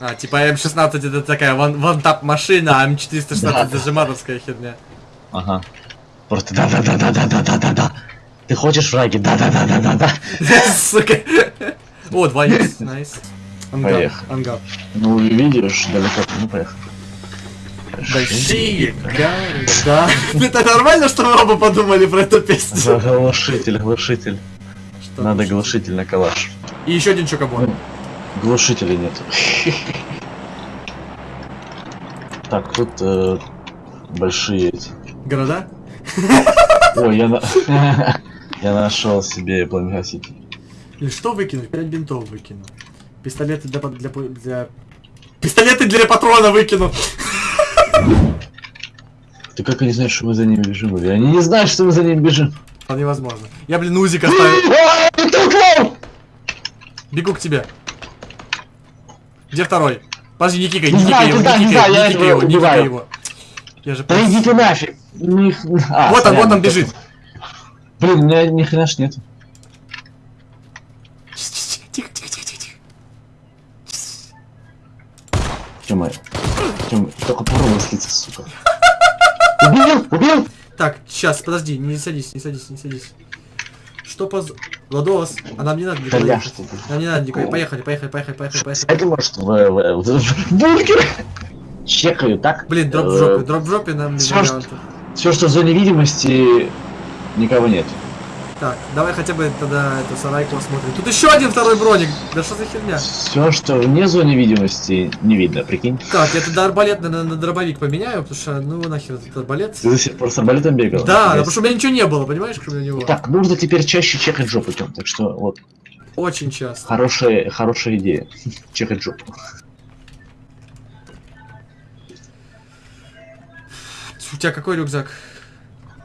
А, типа М16 это такая ван- вантап машина, а М416 Да. зажиматовская херня. Ага. Просто да-да-да-да-да-да-да-да. Ты хочешь враги? Да-да-да-да-да-да. Сука. О, 2 х найс. Ангар. Ну, видишь, далеко. Ну, поехали. Большие гары, да. Это нормально, что вы оба подумали про эту песню? Глушитель, глушитель. Что Надо глушитель на калаш. И еще один чокобон. Глушителя нет. Так, тут э, большие эти. Города? Ой, я на... Я нашел себе пламегаситель. Или что выкинуть? 5 бинтов выкину. Пистолеты для, для, для... Пистолеты для патрона выкину. Ты как они знают, что мы за ними бежим? Или они не знают, что мы за ними бежим? Вполне возможно. Я, блин, узик оставил. Бегу к тебе. Где второй? Подожди, не кикай, Не не кикай его, не кикай, не кикай его не кикай его. Я же... Иди ты нафиг! А, Вот он, вот он бежит. Блин, у меня ни хрена ж нету. Тихо, тихо, тихо, тихо, тихо. Тёма, Тёма, только попробуй слиться, сука. Убил, убил! Так, сейчас, подожди, не садись, не садись, не садись. Что поз... Владос, а нам не надо Да никуда ехать. Нам не надо никуда. Поехали, поехали, поехали, поехали, поехали. Это может в, в, в, бункер? Чекаю, так? Блин, дроп в жопе, дроп в жопе нам не вариант. Все, что в зоне видимости, никого нет. Так, давай хотя бы тогда эту сарайку осмотрим. Тут еще один второй броник. Да что за херня? Все, что вне зоны видимости, не видно, прикинь. Так, я тогда арбалет на, на, на дробовик поменяю, потому что, ну нахер этот арбалет. Ты пор с арбалетом бегал? Да, Нифига потому что у меня ничего не было, понимаешь, кроме него. Так, нужно теперь чаще чекать жопу, Тём. Так что вот, Очень часто. хорошая, хорошая идея. Чекать жопу. У тебя какой рюкзак?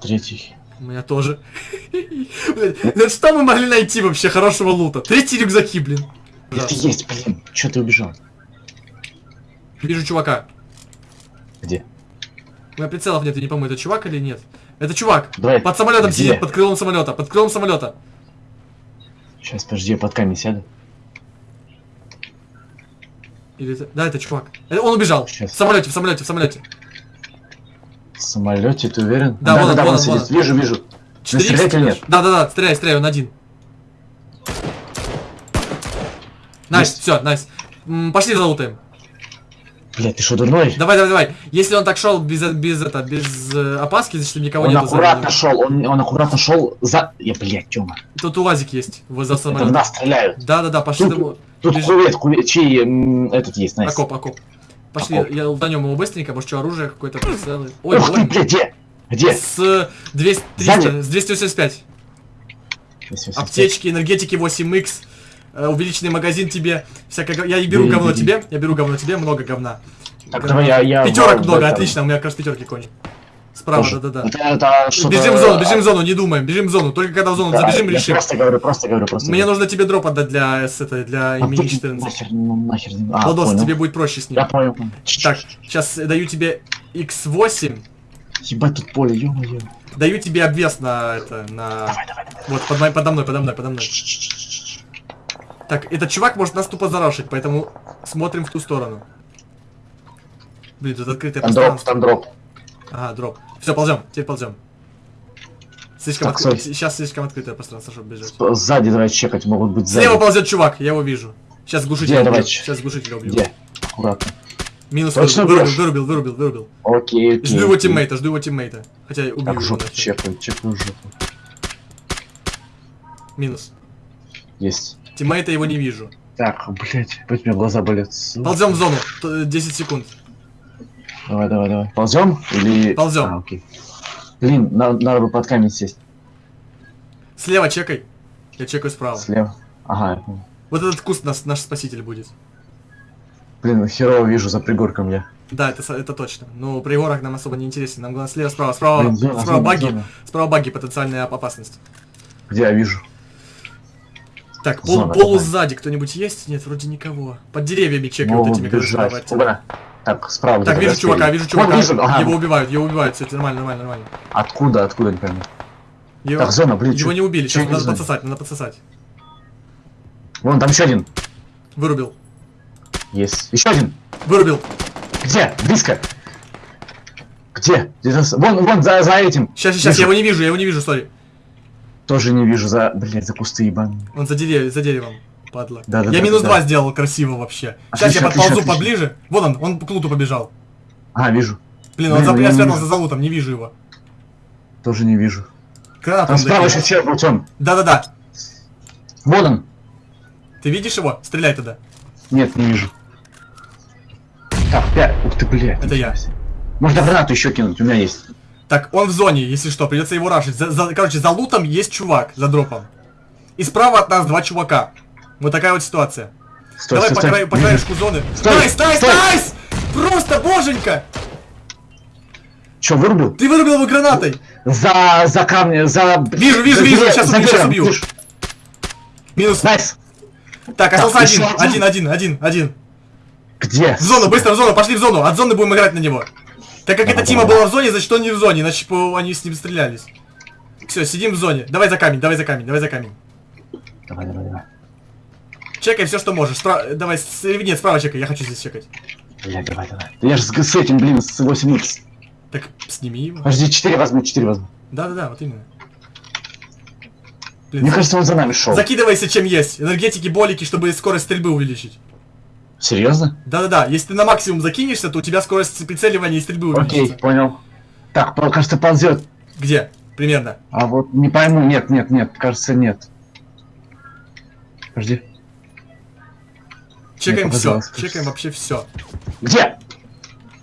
Третий. У меня тоже. Блин, что мы могли найти вообще хорошего лута? Третий рюкзаки, блин. Это есть, блин. Че ты убежал? Вижу чувака. Где? У меня прицелов нет, я не помню, это чувак или нет. Это чувак. Давай. Под самолетом Где? сидит, под крылом самолета. Под крылом самолета. Сейчас, подожди, я под камень сяду. Или это... Да, это чувак. Э, Он убежал. Щас. В самолете, в самолете, в самолете. В самолете, ты уверен? Да, вон он, да, вон он, сидит. вон Вижу, вижу. Четыре стрелять или нет? Да, да, да, стреляй, стреляй, он один. Nice, Есть. все, nice. М, Пошли залутаем. Блять, ты что, дурной? Давай, давай, давай. Если он так шел без, без, это, без э, опаски, значит никого Он нету за аккуратно шел, он, он аккуратно шел за... Я, блядь, Тёма. Тут УАЗик есть возле Это в самолета. нас стреляют. Да, да, да, пошли Тут- домой. Тут кювет, кювет, чей этот есть, nice. Окоп, окоп. Пошли, Окоп. я лутанем его быстренько, может что оружие какое-то прицелы. Ой, Ух ты, ой. блядь, где? Где? С 200, 300, Сзади? с 285. Всё, всё, Аптечки, энергетики 8х, э, увеличенный магазин тебе, всякое... Я и беру говно тебе, я беру говно тебе, много говна. Так, Говна. давай я... я Пятерок много, отлично, у меня как раз пятерки кони. Справа, Тоже. да-да-да. Это, это что-то- Бежим в зону, бежим в зону, не думаем, бежим в зону. Только когда в зону Да, забежим, я решим. просто говорю, просто говорю, просто Мне говорю. нужно тебе дроп отдать для, с этой, для А имени тут 14. Нахер, ну, нахер. А, Владос, понял. тебе будет проще с ним. Я понял. Так, сейчас даю тебе X8, Ебать, тут поле, ё-моё. даю тебе обвес на это, на... Давай, давай, давай. Вот, под, подо мной, подо мной, подо мной. Так, этот чувак может нас тупо зарашить, поэтому смотрим в ту сторону. Блин, тут открытое Там дроп, пространство. там дроп. Ага, дроп. Все, ползем, теперь ползем. Слишком Так, стой. Сейчас слишком открытое пространство, чтобы бежать. Сзади давай чекать, могут быть сзади. Слева ползет чувак, я его вижу. Сейчас глушитель убью. Сейчас глушитель убью. Где? Аккуратно. Минус Точно вырубил, бьешь? вырубил, вырубил, вырубил. Окей, окей. Жду его окей. тиммейта, жду его тиммейта. Хотя убью Так, его жопу чекаю, чекаю жопу. Минус. Есть. Тиммейта его не вижу. Так, блять, опять у меня глаза болят. Ползем в зону. Т- 10 секунд. Давай, давай, давай. Ползем или... Ползем. А, окей. Блин, на- надо бы под камень сесть. Слева чекай. Я чекаю справа. Слева. Ага. Вот этот куст нас, наш спаситель будет. Блин, херово вижу за пригорком я. Да, это, это точно. Но при горах нам особо не интересен. Нам главное слева, справа, справа, Блин, зона, справа зона, баги, зона. справа баги, потенциальная оп- опасность. Где я вижу? Так, пол, Зона, полу сзади кто-нибудь есть? Нет, вроде никого. Под деревьями чекай вот этими, которые справа бежать. от тебя. Так, справа. Так, вижу чувака, спереди. вижу чувака. Вон, вижу, ага. Его убивают, его убивают, все, нормально, нормально, нормально. Откуда, откуда, не пойму. Его, Так, зона, блин, его чё- не убили, сейчас надо знаю. подсосать, надо подсосать. Вон, там еще один. Вырубил. Есть. Еще один. Вырубил. Где? Близко. Где? Вон, вон, за, за этим. Сейчас, сейчас, Вижу. я его не вижу, я его не вижу, сори. Тоже не вижу за, блядь, за кусты ебаные. Он за, дерев- за деревом, падла. Да, да, я да, минус да, два да. сделал красиво вообще. Сейчас Отлично, я подползу отлично, отлично. поближе. Вон он, он к луту побежал. А, вижу. Блин, он Блин, за, я спрятался за лутом, не вижу его. Тоже не вижу. Гранату Там он справа еще чел был, Тём. Да-да-да. Вон он. Ты видишь его? Стреляй тогда. Нет, не вижу. Так, пять. Ух ты, блядь. Это я. Можно гранату еще кинуть, у меня есть. Так, он в зоне, если что, придется его рашить. За- за- короче, за лутом есть чувак, за дропом. И справа от нас два чувака. Вот такая вот ситуация. Стой, Давай стой, по, стой. краю, по краешку зоны. Стой, nice, nice, стой. nice! Просто боженька! Чё, вырубил? Ты вырубил его гранатой! За, за камни, за... Вижу, вижу, вижу, за убью, деревом, убью. Минус. Nice. Так, остался один, один. один, один, один. Где? В зону, быстро в зону, пошли в зону. От зоны будем играть на него. Так как эта тима была в зоне, значит он не в зоне, иначе они с ним стрелялись. Все, сидим в зоне. Давай за камень, давай за камень, давай за камень. Давай, давай, давай. Чекай все, что можешь. Спра- Давай, с... нет, справа чекай, я хочу здесь чекать. Блядь, давай, давай. Да я же с, с этим, блин, с 8 икс. Так, сними его. Подожди, 4 возьму, 4 возьму. Да-да-да, вот именно. Мне Блин, кажется, он за нами шел. закидывайся чем есть. Энергетики, болики, чтобы скорость стрельбы увеличить. Серьезно? Да-да-да, если ты на максимум закинешься, то у тебя скорость прицеливания и стрельбы Окей, увеличится. понял. Так, кажется, ползет. Где? Примерно. А вот не пойму, нет, нет, нет, кажется, нет. Подожди. Чекаем все. Чекаем вообще все. Где?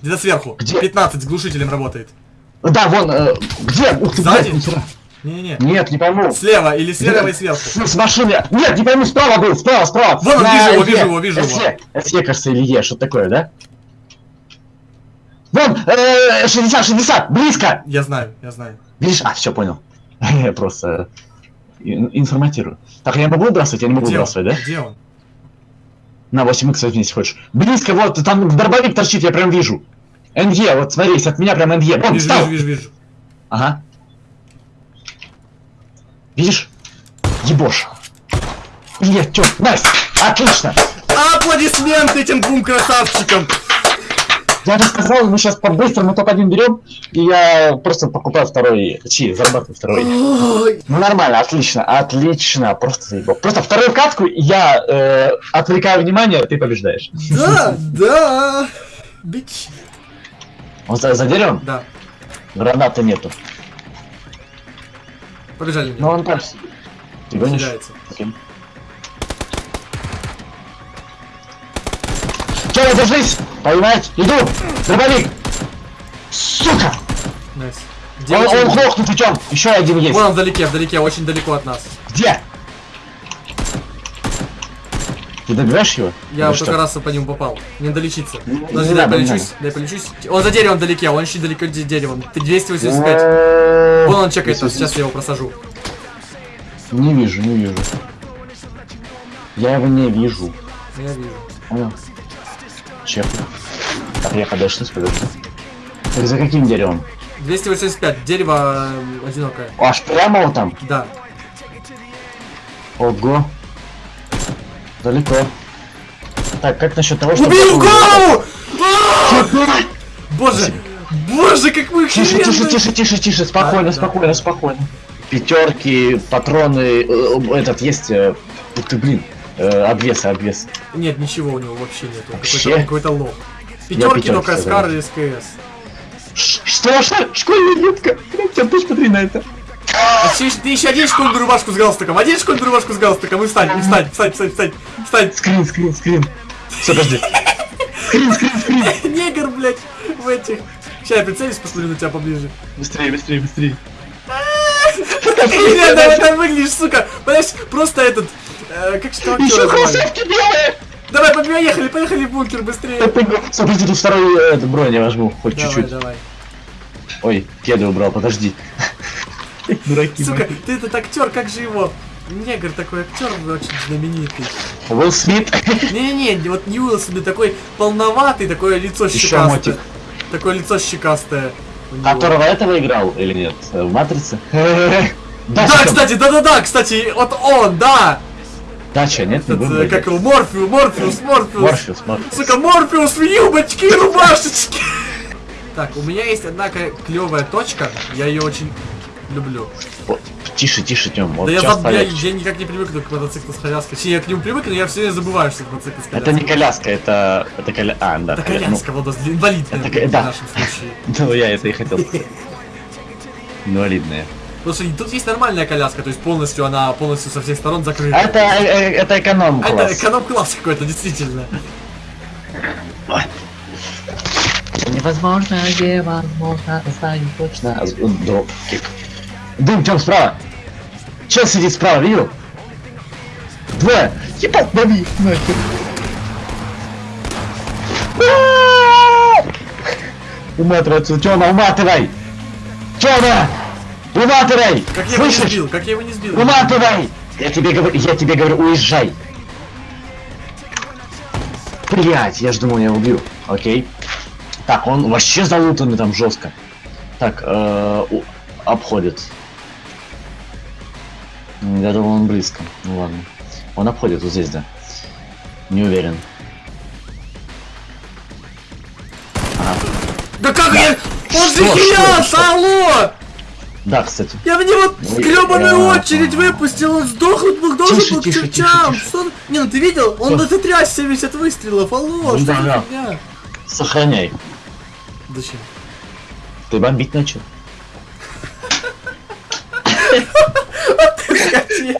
Где-то сверху. Где? 15 с глушителем работает. Да, вон, э, где? Ух ты, Сзади? блядь. Не-не-не. Нет, не пойму. Слева или слева и С, сверху. с машины. Нет, не пойму, справа был, справа, справа. Вон он, вижу его, Е. вижу его, вижу его. СЕ, СЕ, кажется, или Е, что такое, да? Вон, э, 60, 60, близко. Я знаю, я знаю. Видишь? А, все, понял. Я просто э, ин- информатирую. Так, я могу выбрасывать? Я не могу выбрасывать, да? Где он? На 8 х возьми, если хочешь. Близко, вот, там дробовик торчит, я прям вижу. НГ, вот смотри, от меня прям НГ. Вон, Вижу, встал. вижу, вижу, вижу. Ага. Видишь? Ебош. Нет, чё, найс, отлично. Аплодисменты этим двум красавчикам! Я же сказал, мы сейчас по-быстрому топ один берем, и я просто покупаю второй, чи, зарабатываю второй. Ой. Ну нормально, отлично, отлично, просто заебал. Просто вторую катку я э, отвлекаю внимание, ты побеждаешь. Да, да. Бич. Он за, за деревом? Да, Граната нету. побежали. Но он там. Ты гонишь? Окей. Чё, держись! Поймать! Иду! Дробовик! Сука! Найс. Где Он, он хлопнут идем! Еще один есть! Вон он вдалеке, вдалеке, очень далеко от нас. Где? Ты добиваешь его? Я Или вот что? только раз по нему попал. Не долечиться. Не Подожди, дай надо, не полечусь, дай полечусь. Он за деревом вдалеке, он еще далеко де- деревом. Ты 285. Э, Вон он чекает сейчас я его просажу. Не вижу, не вижу. Я его не вижу. Я вижу. Понял? Чек. Так, я подожди, подожди. Так за каким деревом? 285, дерево э, одинокое. Аж прямо вот там? Да. Ого. Далеко. Так, как насчет того, что... В голову! Боже! Боже, как вы Тише, тише, охеренные! тише, тише, тише, спокойно, да. спокойно, спокойно. Пятерки, патроны, э, этот есть, э, ты, блин, э, обвес, обвес. Нет, ничего у него вообще нет. Он Вообще? Какой-то какой-то лох. Пятерки только сказал. СКАР и СКС. Ш- Что, что? Школьная ветка? Блядь, ты посмотри на это. А ты, ты еще одень школьную рубашку с галстуком, одень школьную рубашку с галстуком и встань, и встань, встань, встань, встань, встань. Скрин, скрин, скрин. Все, подожди. Скрин, скрин, скрин. Негр, блядь, в этих. Сейчас я прицелюсь, посмотрю на тебя поближе. Быстрее, быстрее, быстрее. Это выглядишь, сука. Понимаешь, просто этот... э, как что Еще кроссовки белые! Давай, поехали, поехали в бункер быстрее. Смотрите, тут второй э, бронь я возьму, хоть чуть-чуть. давай. Ой, кеды убрал, подожди. Дураки. Сука, ты этот актер, как же его? Негр такой актер очень знаменитый. Уилл Смит. Не-не-не, вот не Уилсон, а такой полноватый, такое лицо Еще щекастое. мотик. Такое лицо щекастое. Которого этого играл или нет? Э, В Матрице? Да, кстати, да-да-да, кстати, вот он, да! Дача, нет? Не Этот, будем э, как его, Морфеус, Морфеус, Морфеус. Морфеус, Морфеус. Сука, Морфеус в юбочке и рубашечке. Так, у меня есть одна клевая точка, я ее очень люблю. О, Тише, тише, Тём. Вот да я, заб- я, я никак не привыкну к мотоциклу с коляской. Точнее, я к нему привыкну, но я все время забываю, что это мотоцикл с коляской. Это не коляска, это... Это коля... А, да. Это ну, коляска, Владос, инвалид Это в ко- да. нашем случае. Ну, я это и хотел сказать. Инвалидная. Потому что тут есть нормальная коляска, то есть полностью она полностью со всех сторон закрыта. Это, э, э, это эконом А это класс. эконом-класс какой-то, действительно. Невозможно, невозможно, знаю точно. А, Дроп, кик. Дым, Тём, справа. Чел сидит справа, видел? Двое. Ебать, лови, нахер. А! Уматывай отсюда, Тёма, уматывай! Тёма! Уматывай! Как я его не Слышишь? сбил, как я его не сбил. Уматывай! Я тебе говорю, я тебе говорю, уезжай. Блять, я ж думал, я его убью. Окей. Так, он вообще залутанный там жестко. Так, э, у- обходит. Я думал, он близко. Ну ладно. Он обходит вот здесь, да. Не уверен. Да как я... Он же что? алло! Да, кстати. Я в него гребаную а, очередь а. выпустил, он сдох, он был должен Тише, был тише, тише, чертям. тише. Он- Не, ну ты видел? Он дотряс 70 выстрелов, алло, Ну что да, да. Сохраняй. Зачем? Ты бомбить начал. Скотина.